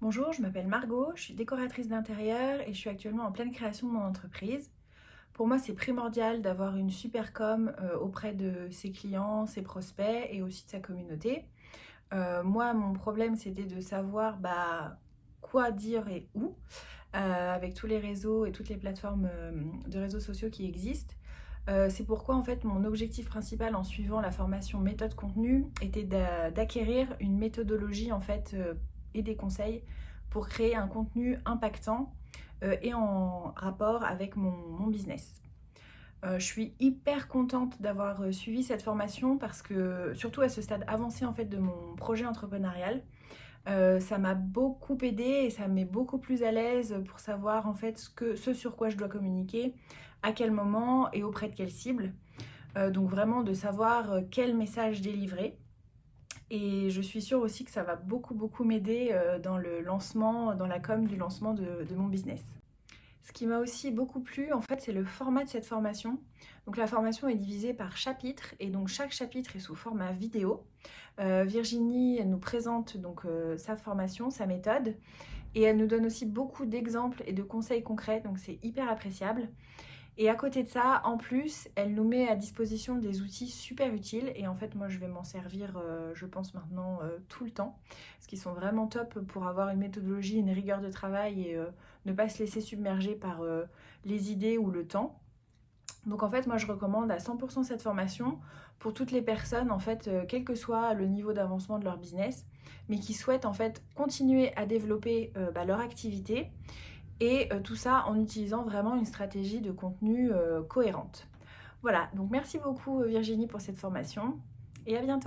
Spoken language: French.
Bonjour, je m'appelle Margot, je suis décoratrice d'intérieur et je suis actuellement en pleine création de mon entreprise. Pour moi, c'est primordial d'avoir une super com euh, auprès de ses clients, ses prospects et aussi de sa communauté. Euh, moi, mon problème, c'était de savoir bah, quoi dire et où, euh, avec tous les réseaux et toutes les plateformes de réseaux sociaux qui existent. c'est pourquoi en fait mon objectif principal en suivant la formation méthode contenu était d'acquérir une méthodologie en fait et des conseils pour créer un contenu impactant euh, et en rapport avec mon, business. Euh, je suis hyper contente d'avoir euh, suivi cette formation parce que, surtout à ce stade avancé en fait de mon projet entrepreneurial, ça m'a beaucoup aidé et ça me met beaucoup plus à l'aise pour savoir en fait ce, ce sur quoi je dois communiquer, à quel moment et auprès de quelle cible. donc vraiment de savoir quel message délivrer. Et je suis sûre aussi que ça va beaucoup beaucoup m'aider euh, dans le lancement, dans la com du lancement de, mon business. Ce qui m'a aussi beaucoup plu, en fait, c'est le format de cette formation. Donc la formation est divisée par chapitres et donc chaque chapitre est sous format vidéo. Euh, Virginie nous présente donc euh, sa formation, sa méthode et elle nous donne aussi beaucoup d'exemples et de conseils concrets, donc c'est hyper appréciable. Et à côté de ça, en plus, elle nous met à disposition des outils super utiles. Et en fait, moi, je vais m'en servir, euh, je pense maintenant, euh, tout le temps. Parce qu'ils sont vraiment top pour avoir une méthodologie, une rigueur de travail et euh, ne pas se laisser submerger par les idées ou le temps. Donc en fait, moi, je recommande à 100% cette formation pour toutes les personnes, en fait, quel que soit le niveau d'avancement de leur business, mais qui souhaitent en fait continuer à développer bah, leur activité et euh, tout ça en utilisant vraiment une stratégie de contenu euh, cohérente. Voilà, donc merci beaucoup euh, Virginie pour cette formation et à bientôt